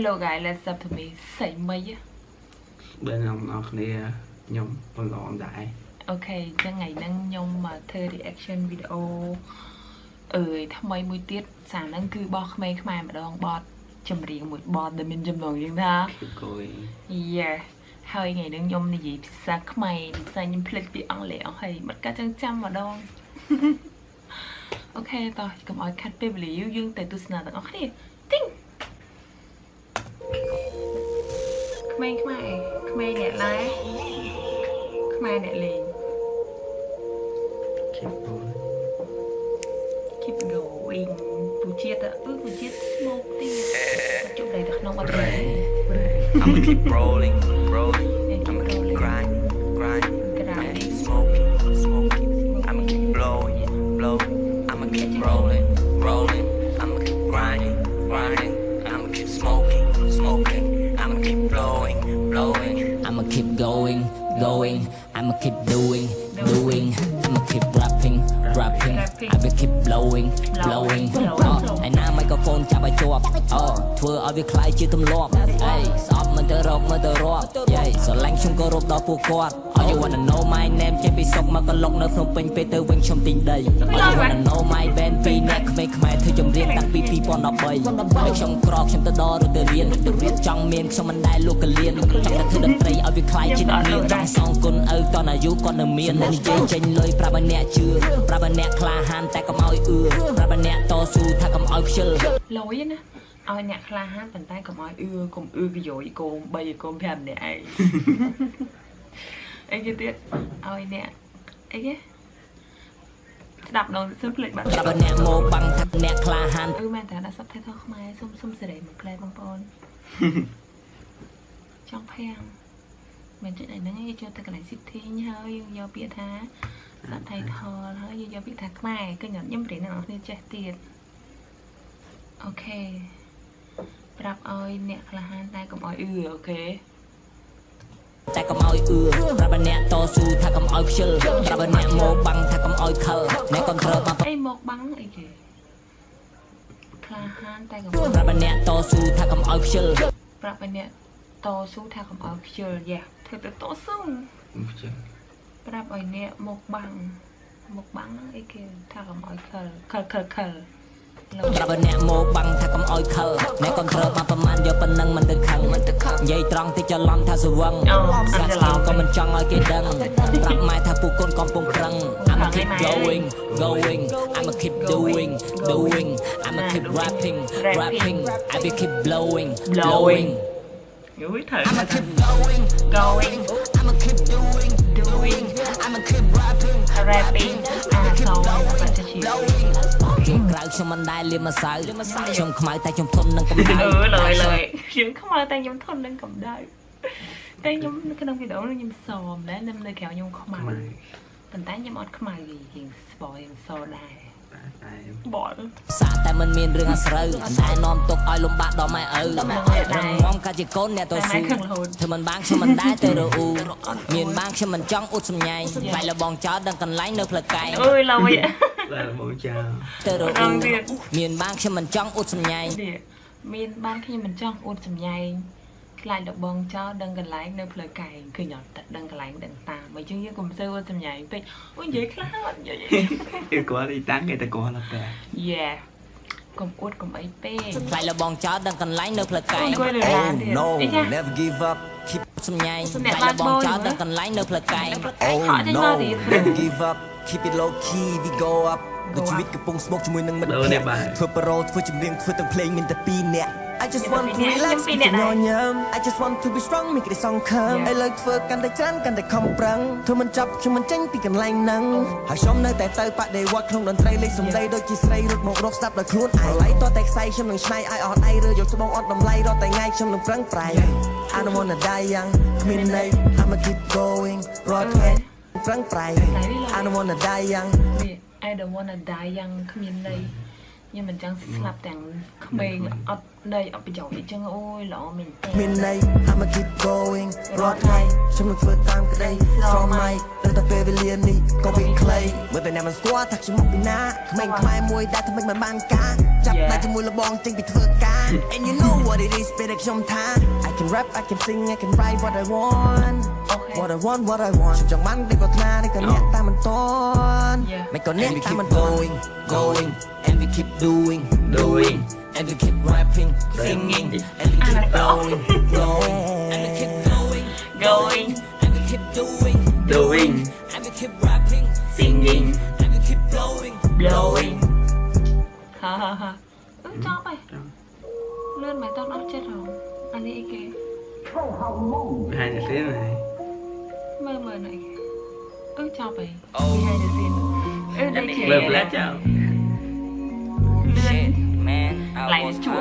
Hello guys let's up to me សៃមីបើខ្ញុំអរគ្នាខ្ញុំប្រឡងដែរអូខេអញ្ចឹងថ្ងៃហ្នឹងខ្ញុំមកធ្វើ reaction video អើយថ្មីមួយទៀតសារហ្នឹងគឺបោះក្មេងខ្មែរម្ដងបតចម្រៀងមួយបតដែលមានចំណងយ៉ាងថាគឺគួយ Yeah ហើយថ្ងៃហ្នឹងខ្ញុំនិយាយភាសាខ្មែរភាសាខ្ញុំភ្លេចពីអង់គ្លេសអស់ហើយមិនកាត់ចឹងចាំម្ដងអូខេតោះកុំឲ្យខាត់ពេលវេលាយូរយើងទៅទស្សនាទាំងអស់គ្នា ក្មេងខ្មែរក្មេងអ្នកឡាខ្មែរអ្នកលេងគិតបង keep going ពូជាតិអឺពូជាតិ smoke ទៀតជុំដៃទៅក្នុងអត់ទេ I'ma keep rolling, rolling. Going. I'ma keep doing, doing. I'ma keep rapping, rapping. I will keep blowing, blowing. ឯណាមីក្រូហ្វូនចាប់ឲ្យជាប់អូធ្វើឲ្យវាคล้ายជាទម្លាប់អេស្អប់មិនទៅរកមិនទៅរាប់យេស្រឡាញ់ខ្ញុំក៏រកដល់ពួកគាត់ All you wanna know my name ចេញពីសុកមកកន្លុកនៅភ្នំពេញពេលទៅវិញខ្ញុំទិញដី All you wanna know my band ពីរអ្នកក្មេងខ្មែរធ្វើចម្រៀងតាំងពី2013ហើយខ្ញុំក្រខ្ញុំទៅដល់ឬទៅរៀនចង់មានខ្ញុំមិនដែលលូកកលៀនចង់តែធ្វើតន្ត្រីឲ្យវាคล้ายជាអ្នកមានចង់សងគុណឪតនអាយុគាត់នៅមាននិយាយចេញលុយប្រាប់ ឲ្យអ្នកជឿប្រាប់ឲ្យអ្នកក្លាហានតែកុំឲ្យអឿប្រាប់ឲ្យអ្នកតស៊ូថាកុំឲ្យខ្ជិលលយណាឲ្យអ្នកក្លាហានប៉ុន្តែកុំឲ្យអឺកុំអឺកយោយកូន3កូន5អ្នកឯងអីគេទៀតឲ្យអ្នកអីគេស្ដាប់ដល់សឹកភ្លេចបាត់ប្រាប់ឲ្យអ្នកមកបាំងថាអ្នកក្លាហានអឺមែនតើដាក់សັບថៃថោខ្មែរសុំសុំសេរីមួយផ្លែបងប្អូនចង់ភាំងមិនចិត្តឯហ្នឹងយើងចូលទៅកន្លែង setting ហើយយើងយកពាក្យថា សັບថៃថោហើយយើងយកពាក្យថាខ្មែរគឺខ្ញុំរៀនអ្នកនរគ្នាចេះទៀតអូខេប្រាប់ឲ្យអ្នកក្លាហានតែកុំឲ្យអឺអូខេតែកុំឲ្យអឿប្រាប់ឲ្យអ្នកតស៊ូថាកុំឲ្យខ្ជិលប្រាប់ឲ្យអ្នកមកបាំងថាកុំឲ្យខលអ្នកកុំត្រូវបានអីមកបាំងអីគេក្លាហានតែកុំប្រាប់ឲ្យអ្នកតស៊ូថាកុំឲ្យខ្ជិលប្រាប់ឲ្យអ្នកតស៊ូថាកុំឲ្យខ្ជិលយ៉ាធ្វើទៅតស៊ូខ្ញុំខ្ជិល ប្រាប់ឲ្យអ្នកមកបាំងមកបាំងហ្នឹងអីគេថាកុំឲ្យខលខលខលខលលោកប្រាប់ឲ្យអ្នកមកបាំងថាកុំឲ្យខលអ្នកកុំត្រូវបានប្រមាណយកប៉ុណ្ណឹងមិនទៅខឹងមិនទៅខឹងនិយាយត្រង់តិចច្រឡំថាស្វឹងអូស្រាអត់ច់ច្រឡំក៏មិនចង់ឲ្យគេដឹងប្រាប់ម៉ែថាពួកកូនកំពុងប្រឹង I'ma keep going going I'ma keep doing doing I'ma keep rapping rapping I will keep blowing blowing យូយត្រូវ I'ma keep going going I'ma keep doing doing I'ma keep rapping rapping អាសងបាត់ជា blowing ក្រៅខ្ញុំមិនដែលលៀមម្សៅខ្ញុំខ្មៅតែខ្ញុំធន់នឹងកម្ដៅអឺលើយលើយខ្ញុំខ្មៅតែខ្ញុំធន់នឹងកម្ដៅតែខ្ញុំនៅក្នុងវីដេអូនេះខ្ញុំសមដែរនៅនៅក្រៅខ្ញុំខ្មៅខ្មែរប៉ុន្តែខ្ញុំអត់ខ្មៅទេជាងស្បយខ្ញុំសដែរតែតែ បលសាតែមិនមានរឿងអាស្រូវតែនាំទុកឲ្យលំបាកដល់ម៉ែឪរងងំកាជាកូនអ្នកតតែស៊ូម៉ែខឹងរហូតធ្វើមិនបានខ្ញុំមិនដែរទៅរអ៊ូមានបានខ្ញុំមិនចង់អ៊ុតសម្ញែងខ្លាចលបងចោលដឹងកន្លែងនៅផ្លូវកែងអើយឡើយតែមកចាទៅរអអ៊ូងទៀតមានបានខ្ញុំមិនចង់អ៊ុតសម្ញែងនេះមានបានខ្ញុំមិនចង់អួតសម្ញែង ខ្លាចលបងចោលដឹងកន្លែងនៅផ្លូវកែងគឺញ៉ាំតែដឹងកន្លែងដឹងតាមបើយើងយើងកុំសើអួតសម្ញែងពេកអូនិយាយខ្លះអត់និយាយគឺគាត់ទីតាំងគេតែគាត់អត់តែយេកុំអួតកុំអីពេកខ្លាចលបងចោលដឹងកន្លែងនៅផ្លូវកែងអង្គុយលើឡានទៀត no អីចា never give up keep សម្ញែងអ្នកខ្លាចលបងចោលបានបូនដឹងកន្លែងនៅផ្លូវកែងនៅផ្លូវកែង oh ខកចេញមក no ទៀត never give up keep it low key we go up ដូចជីវិតកំពុងស្មុគជាមួយនឹងមិត្តភក្តិធ្វើប្រូធ្វើចម្រៀងធ្វើទាំងភ្លេងមានតែពីរនាក់ I just want to relax ខ្ញុំពីរនាក់ដែរញ៉ាំ I just want to be strong មានក្តីសង្ឃឹម Yeah. ឥឡូវធ្វើកាន់តែច្រើនកាន់តែខំប្រឹងធ្វើមិនចប់ខ្ញុំមិនចេញពីកន្លែងហ្នឹងហើយខ្ញុំនៅតែទៅបដិវត្តក្នុងតន្ត្រីលេខសំដីដូចជាស្រីរត់មករកស្ដាប់ដោយខ្លួនឯងឡៃតតែខ្សែខ្ញុំនឹងឆ្នៃឲ្យអត់ដៃឬយកស្បង់អត់តម្លៃរត់តែថ្ងៃខ្ញុំនឹងប្រឹងប្រែង I don't wanna die young គ្មានន័យ I'ma keep going រត់ថ្ងៃប្រឹងប្រែង I don't wanna die young នេះ I don't wanna die យ៉ាងគ្មានន័យ ខ្ញុំមិនចង់ស្លាប់ទាំងក្មេងអត់ន័យអត់ប្រយោជន៍អីចឹងអូយល្អមែនទេមានន័យ I'ma keep going រាល់ថ្ងៃខ្ញុំនឹងធ្វើតាមក្តីស្រមៃដល់តែពេលវេលានេះក៏វាខ្លីមើលតែអ្នកមិនស្គាល់ថាខ្ញុំមកពីណាក្មេងខ្មែរមួយដែលធ្វើមិនបានការចាប់តែជាមួយលបងចេញពីធ្វើការ And you know what what it is ពេលដែលខ្ញុំថា I can rap I can sing I can write what I want អូខេ what I want what I want ខ្ញុំចង់បានដូចគាត់ថានេះក៏អ្នកតាមមិនតន់ Yeah. មិនក៏អ្នកតាមមិន going going and we keep doing doing and we keep rapping singing and we keep blowing blowing and we keep going going and we keep doing doing and we keep rapping singing and we keep blowing blowing ហាហាហាអឺចប់ហើយចាំលឿនមិនតន់អស់ចិត្តហ៎អានេះអីគេ behind the scene ហើយមើលមើលណៃ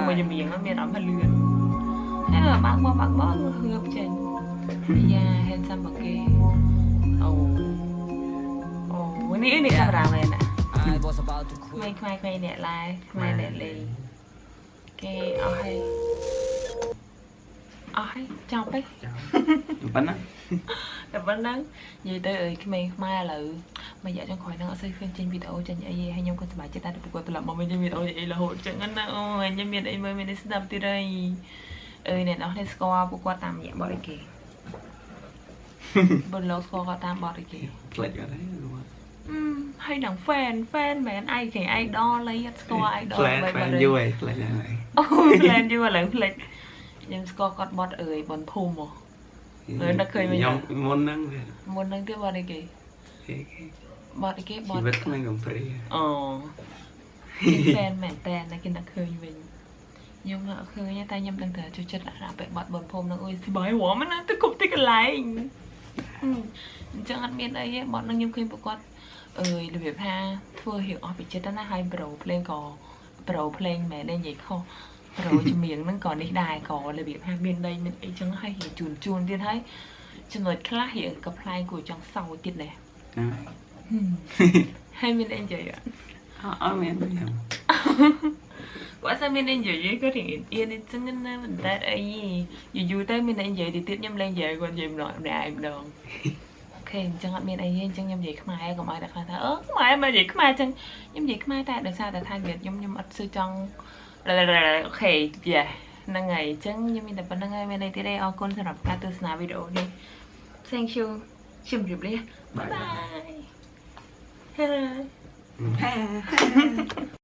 I was ជួមួយ high. ជំនាញមានអារម្មណ៍ថាលឿនហើយបើកមកបើកមកហឿបចេញយ៉ា handsome មកគេអូអូនេះនេះកាមេរ៉ាមែនណា I was about to ក្មេ quit. ងខ្មែរខ្មែរអ្នកឡាយខ្មែរអ្នកលេងគេអស់ហើយអស់ហើយចប់ហើយចាំប៉ុណ្ណា តែប៉ុណ្ណឹងនិយាយទៅអើយក្មេងខ្មែរឥឡូវមួយរយៈចុងក្រោយហ្នឹងអត់សូវឃើញចេញវីដេអូចេញអីទេហើយខ្ញុំក៏សប្បាយចិត្តដែរទៅគាត់ត្រឡប់មកវិញចេញវីដេអូអីរហូតចឹងណាអូយខ្ញុំមានអីមើលមានអីស្ដាប់ទៀតហើយអើយអ្នកនរនេះស្គាល់ពួកគាត់តាមរយៈបទអីគេបុនលោកស្គាល់គាត់តាមបទអីគេផ្លេចអត់ហើយអឺហើយនឹង fan fan មែនឯងគេ idol អីអត់ស្គាល់ idol ផ្លែផ្លែយូរហើយផ្លេចហើយអូ plan យូរឥឡូវផ្លេចខ្ញុំស្គាល់គាត់បទអើយបនភូមិហ៎មើ លនឹកឃើញវិញខ្ញុំមុនហ្នឹងវាមុនហ្នឹងទៀតបទអីគេគេគេបទអីគេបជីទវិតក្មេងកំព្រាអូគេ fan មែនតើតែគេនឹកឃើញវិញខ្ញុំនឹកឃើញតែខ្ញុំដឹងតែចូលចិត្តអារ៉ាប់ពេលបទបនភូមិហ្នឹងអើយសុបាយហួរមិនណាទៅគប់ទីកន្លែងហឹមអញ្ចឹងអត់មានអីទេបទហ្នឹងខ្ញុំឃើញពួកគាត់អើយរបៀបថាធ្វើរៀងអស់ពីចិត្តណាហើយប្រូភ្លេងក៏ប្រូភ្លេងមែនទេនិយាយខុសប្រូចម្រៀងហ្នឹងក៏នេះដែរក៏របៀបថាមានដីមានអីចឹងហើយរៀងជូនជូនទៀតហើយចំណុចខ្លះរៀងក៏ប្លែកគួរចង់សោយទៀតដែរណាហឹមហើយមានអីនិយាយអត់អត់មានខ្ញុំគាត់ថាមានអ្នកនិយាយគាត់រៀងអៀនអញ្ចឹងណាមិនតែអីយូរយូរទៅមានអ្នកនិយាយទៅទៀតខ្ញុំលែងនិយាយគាត់និយាយម្ដងម្នាក់ឯងម្ដងអូខេអញ្ចឹងអត់មានអីទេអញ្ចឹងខ្ញុំនិយាយខ្មែរកុំឲ្យតែខ្លះថាអឺខ្មែរមកនិយាយខ្មែរអញ្ចឹងខ្ញុំនិយាយខ្មែរតែដោយសារតែថានិយាយខ្ញុំខ្ញុំអត់ស៊ឺចង់ អូខេយ៉ាហ្នឹងហើយអញ្ចឹងខ្ញុំមានតែប៉ុណ្្នឹងហើយមានអីទៀតទេអរគុណសម្រាប់ការទស្សនាវីដេអូនេះ Thank you ជម្រាបលាបាយ Bye ហើយ